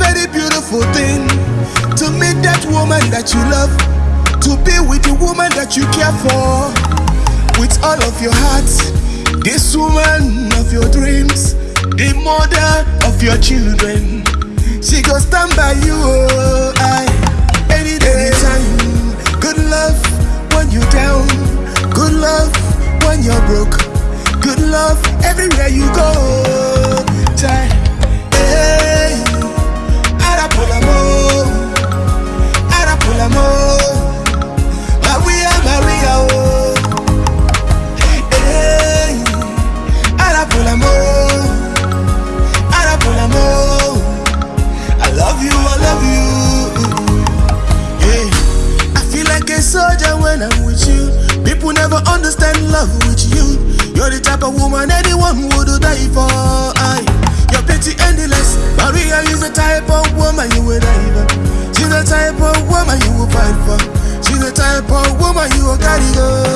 very beautiful thing to meet that woman that you love, to be with the woman that you care for with all of your heart. This woman of your dreams, the mother of your children, she go stand by you. Oh, I, any day, anytime. Good love when you're down, good love when you're broke, good love everywhere you go. Soldier when I'm with you. People never understand love with you. You're the type of woman anyone would die for. I, your beauty endless. Maria is the type of woman you would die for. She's the type of woman you will fight for. She's the type of woman you will carry go.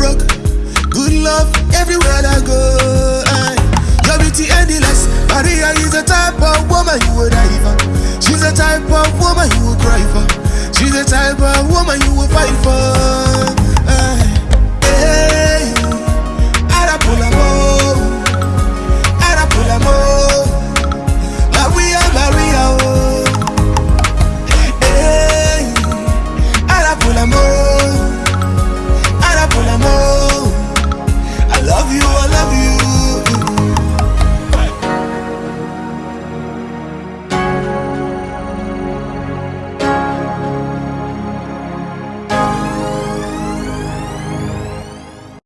Broke, good love everywhere I go. Your beauty endless. Maria is the type of woman you would die for. She's the type of woman you would cry for. She's the type of woman you would fight for.